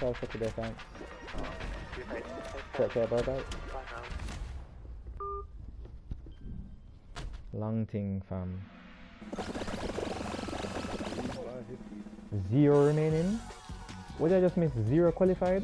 Try for today, thanks. Take care, bye bye. บ้านเรา Long thing, fam. Zero remaining. What did I just miss? Zero qualified?